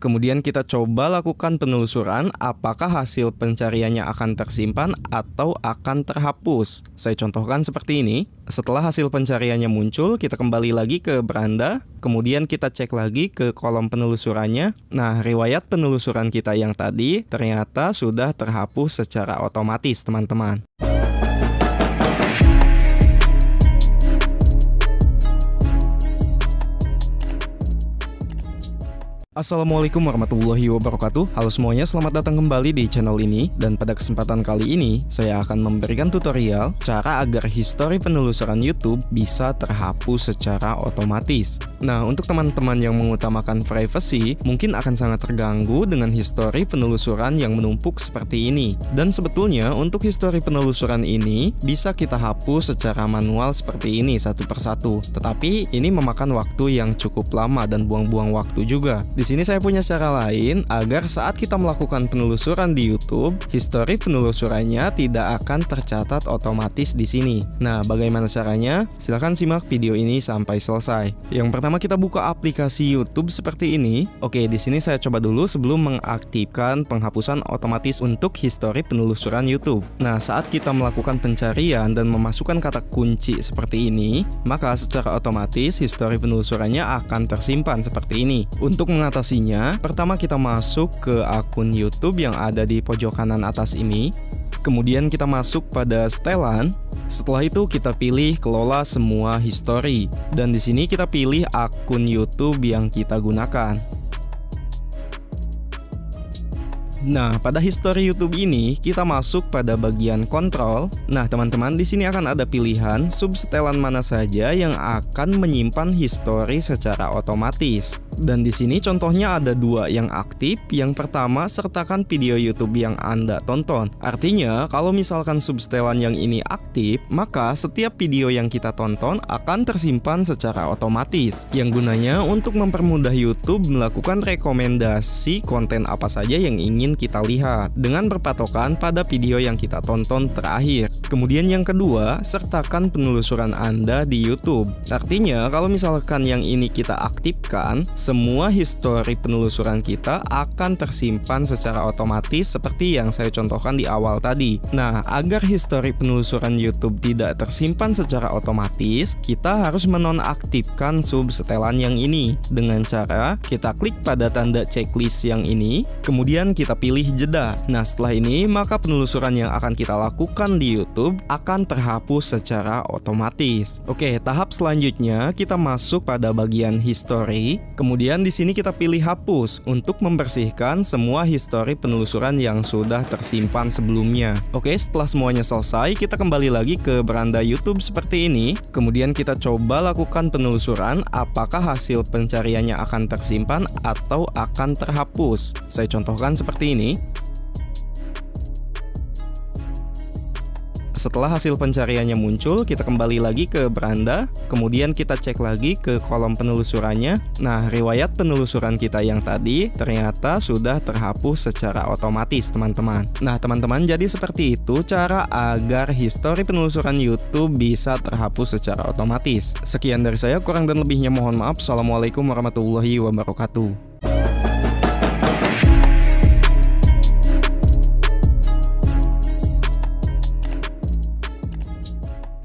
Kemudian kita coba lakukan penelusuran apakah hasil pencariannya akan tersimpan atau akan terhapus. Saya contohkan seperti ini. Setelah hasil pencariannya muncul, kita kembali lagi ke beranda, kemudian kita cek lagi ke kolom penelusurannya. Nah, riwayat penelusuran kita yang tadi ternyata sudah terhapus secara otomatis, teman-teman. Assalamualaikum warahmatullahi wabarakatuh. Halo semuanya, selamat datang kembali di channel ini. Dan pada kesempatan kali ini, saya akan memberikan tutorial Cara agar histori penelusuran YouTube bisa terhapus secara otomatis. Nah, untuk teman-teman yang mengutamakan privacy Mungkin akan sangat terganggu dengan histori penelusuran yang menumpuk seperti ini. Dan sebetulnya, untuk histori penelusuran ini Bisa kita hapus secara manual seperti ini satu persatu. Tetapi, ini memakan waktu yang cukup lama dan buang-buang waktu juga di sini saya punya cara lain agar saat kita melakukan penelusuran di YouTube, histori penelusurannya tidak akan tercatat otomatis di sini. Nah, bagaimana caranya? Silahkan simak video ini sampai selesai. Yang pertama kita buka aplikasi YouTube seperti ini. Oke, di sini saya coba dulu sebelum mengaktifkan penghapusan otomatis untuk histori penelusuran YouTube. Nah, saat kita melakukan pencarian dan memasukkan kata kunci seperti ini, maka secara otomatis histori penelusurannya akan tersimpan seperti ini. Untuk mengatasinya, pertama kita masuk ke akun YouTube yang ada di pojok kanan atas ini. Kemudian kita masuk pada setelan. Setelah itu kita pilih kelola semua history dan di sini kita pilih akun YouTube yang kita gunakan. Nah, pada history YouTube ini kita masuk pada bagian kontrol. Nah, teman-teman di sini akan ada pilihan subsetelan mana saja yang akan menyimpan history secara otomatis. Dan di sini contohnya ada dua yang aktif. Yang pertama, sertakan video YouTube yang Anda tonton. Artinya, kalau misalkan subsetelan yang ini aktif, maka setiap video yang kita tonton akan tersimpan secara otomatis. Yang gunanya untuk mempermudah YouTube melakukan rekomendasi konten apa saja yang ingin kita lihat dengan berpatokan pada video yang kita tonton terakhir. Kemudian yang kedua, sertakan penelusuran Anda di YouTube. Artinya, kalau misalkan yang ini kita aktifkan, semua histori penelusuran kita akan tersimpan secara otomatis seperti yang saya contohkan di awal tadi. Nah, agar histori penelusuran YouTube tidak tersimpan secara otomatis, kita harus menonaktifkan subsetelan yang ini dengan cara kita klik pada tanda checklist yang ini, kemudian kita pilih jeda. Nah, setelah ini, maka penelusuran yang akan kita lakukan di YouTube akan terhapus secara otomatis. Oke, tahap selanjutnya kita masuk pada bagian history. Kemudian di sini kita pilih hapus untuk membersihkan semua histori penelusuran yang sudah tersimpan sebelumnya. Oke, setelah semuanya selesai, kita kembali lagi ke beranda YouTube seperti ini. Kemudian kita coba lakukan penelusuran apakah hasil pencariannya akan tersimpan atau akan terhapus. Saya contohkan seperti ini Setelah hasil pencariannya muncul, kita kembali lagi ke beranda, kemudian kita cek lagi ke kolom penelusurannya. Nah, riwayat penelusuran kita yang tadi ternyata sudah terhapus secara otomatis, teman-teman. Nah, teman-teman, jadi seperti itu cara agar histori penelusuran YouTube bisa terhapus secara otomatis. Sekian dari saya, kurang dan lebihnya mohon maaf. Assalamualaikum warahmatullahi wabarakatuh.